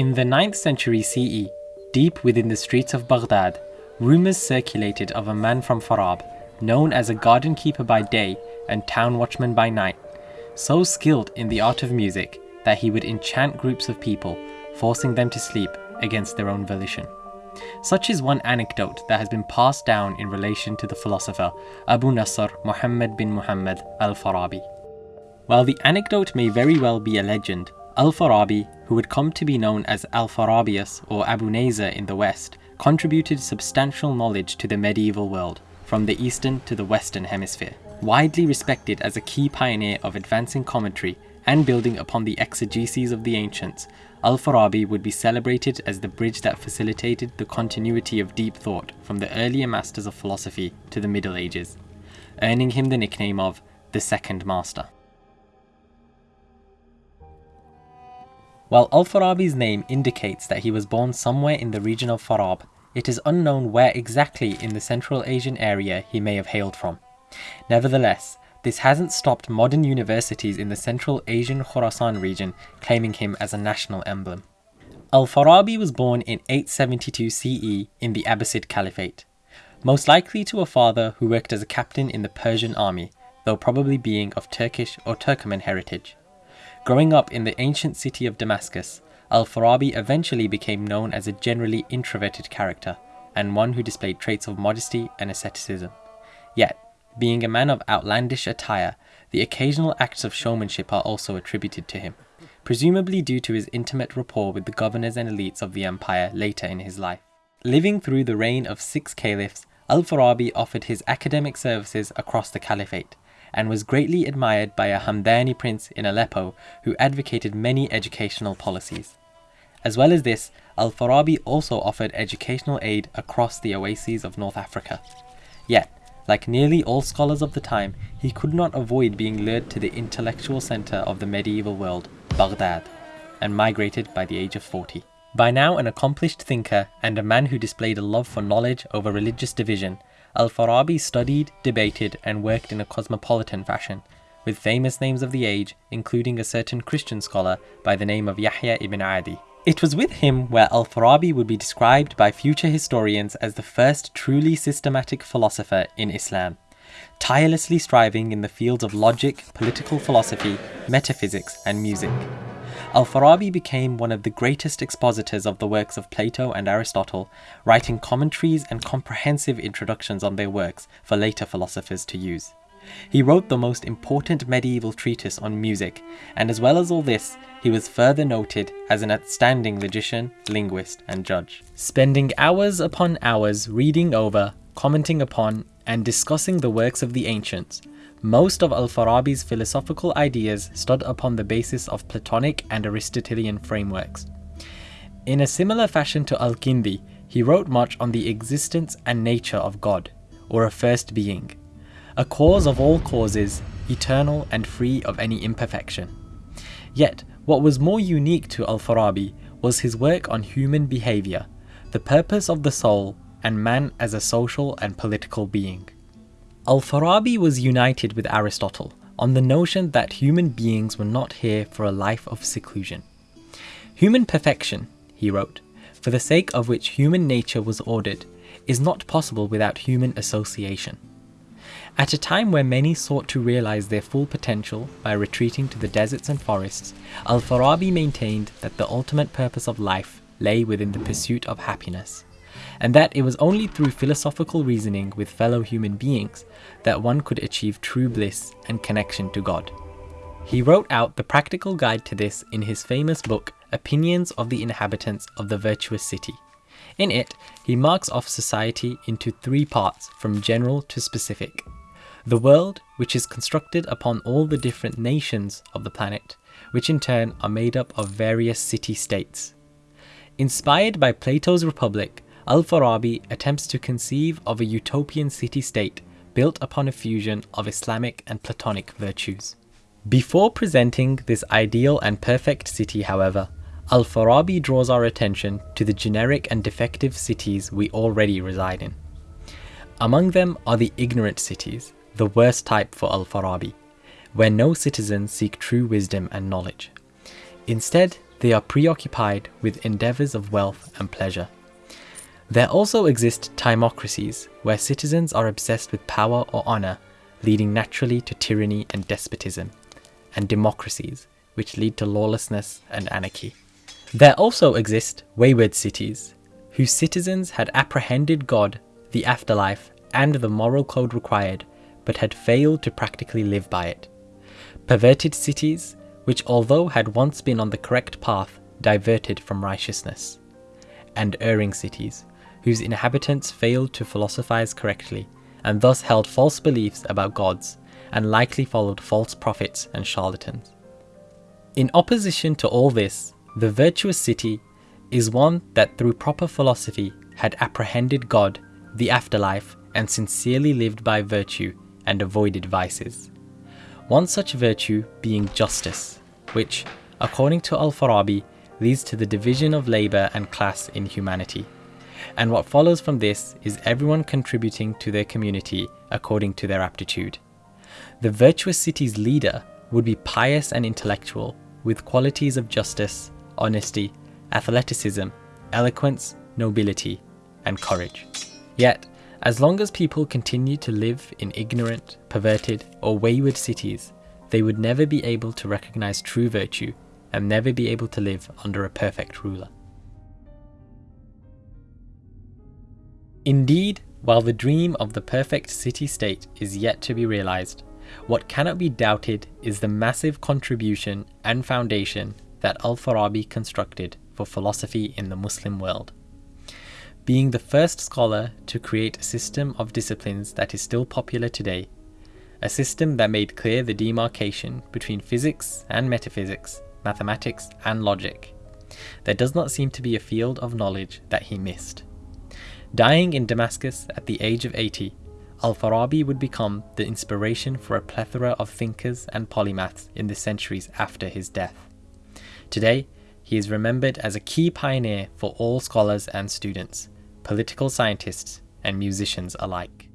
In the 9th century CE, deep within the streets of Baghdad, rumours circulated of a man from Farab, known as a garden keeper by day and town watchman by night, so skilled in the art of music that he would enchant groups of people, forcing them to sleep against their own volition. Such is one anecdote that has been passed down in relation to the philosopher Abu Nasr Muhammad bin Muhammad al Farabi. While the anecdote may very well be a legend, Al Farabi, who would come to be known as Alpharabius or Abu Nazar in the West, contributed substantial knowledge to the medieval world, from the Eastern to the Western Hemisphere. Widely respected as a key pioneer of advancing commentary and building upon the exegeses of the ancients, Al Farabi would be celebrated as the bridge that facilitated the continuity of deep thought from the earlier masters of philosophy to the Middle Ages, earning him the nickname of the Second Master. While Al Farabi's name indicates that he was born somewhere in the region of Farab, it is unknown where exactly in the Central Asian area he may have hailed from. Nevertheless, this hasn't stopped modern universities in the Central Asian Khorasan region claiming him as a national emblem. Al-Farabi was born in 872 CE in the Abbasid Caliphate, most likely to a father who worked as a captain in the Persian army, though probably being of Turkish or Turkoman heritage. Growing up in the ancient city of Damascus, Al-Farabi eventually became known as a generally introverted character, and one who displayed traits of modesty and asceticism. Yet, being a man of outlandish attire, the occasional acts of showmanship are also attributed to him, presumably due to his intimate rapport with the governors and elites of the empire later in his life. Living through the reign of six caliphs, Al-Farabi offered his academic services across the caliphate, and was greatly admired by a Hamdani prince in Aleppo who advocated many educational policies. As well as this, Al-Farabi also offered educational aid across the oases of North Africa. Yet, like nearly all scholars of the time, he could not avoid being lured to the intellectual centre of the medieval world, Baghdad, and migrated by the age of 40. By now an accomplished thinker and a man who displayed a love for knowledge over religious division, Al-Farabi studied, debated and worked in a cosmopolitan fashion, with famous names of the age, including a certain Christian scholar by the name of Yahya ibn Adi. It was with him where Al-Farabi would be described by future historians as the first truly systematic philosopher in Islam, tirelessly striving in the fields of logic, political philosophy, metaphysics and music. Al-Farabi became one of the greatest expositors of the works of Plato and Aristotle, writing commentaries and comprehensive introductions on their works for later philosophers to use. He wrote the most important medieval treatise on music, and as well as all this, he was further noted as an outstanding logician, linguist, and judge. Spending hours upon hours reading over, commenting upon, and discussing the works of the ancients, most of Al-Farabi's philosophical ideas stood upon the basis of Platonic and Aristotelian frameworks. In a similar fashion to Al-Kindi, he wrote much on the existence and nature of God, or a first being, a cause of all causes, eternal and free of any imperfection. Yet, what was more unique to Al-Farabi was his work on human behaviour, the purpose of the soul, and man as a social and political being. Al-Farabi was united with Aristotle on the notion that human beings were not here for a life of seclusion. Human perfection, he wrote, for the sake of which human nature was ordered, is not possible without human association. At a time where many sought to realize their full potential by retreating to the deserts and forests, Al-Farabi maintained that the ultimate purpose of life lay within the pursuit of happiness, and that it was only through philosophical reasoning with fellow human beings that one could achieve true bliss and connection to God. He wrote out the practical guide to this in his famous book Opinions of the Inhabitants of the Virtuous City. In it, he marks off society into three parts from general to specific. The world, which is constructed upon all the different nations of the planet, which in turn are made up of various city-states. Inspired by Plato's Republic, Al-Farabi attempts to conceive of a utopian city-state built upon a fusion of Islamic and Platonic virtues. Before presenting this ideal and perfect city, however, Al-Farabi draws our attention to the generic and defective cities we already reside in. Among them are the ignorant cities, the worst type for Al-Farabi, where no citizens seek true wisdom and knowledge. Instead, they are preoccupied with endeavours of wealth and pleasure. There also exist timocracies, where citizens are obsessed with power or honour, leading naturally to tyranny and despotism, and democracies, which lead to lawlessness and anarchy. There also exist wayward cities, whose citizens had apprehended God, the afterlife, and the moral code required, but had failed to practically live by it. Perverted cities, which although had once been on the correct path, diverted from righteousness. And erring cities, whose inhabitants failed to philosophize correctly, and thus held false beliefs about gods, and likely followed false prophets and charlatans. In opposition to all this, the virtuous city is one that through proper philosophy had apprehended God, the afterlife, and sincerely lived by virtue and avoided vices. One such virtue being justice, which, according to Al Farabi, leads to the division of labour and class in humanity. And what follows from this is everyone contributing to their community according to their aptitude. The virtuous city's leader would be pious and intellectual, with qualities of justice, honesty, athleticism, eloquence, nobility, and courage. Yet, as long as people continue to live in ignorant, perverted, or wayward cities, they would never be able to recognize true virtue and never be able to live under a perfect ruler. Indeed, while the dream of the perfect city state is yet to be realized, what cannot be doubted is the massive contribution and foundation that Al Farabi constructed for philosophy in the Muslim world. Being the first scholar to create a system of disciplines that is still popular today, a system that made clear the demarcation between physics and metaphysics, mathematics and logic. There does not seem to be a field of knowledge that he missed. Dying in Damascus at the age of 80, Al-Farabi would become the inspiration for a plethora of thinkers and polymaths in the centuries after his death. Today, he is remembered as a key pioneer for all scholars and students, political scientists, and musicians alike.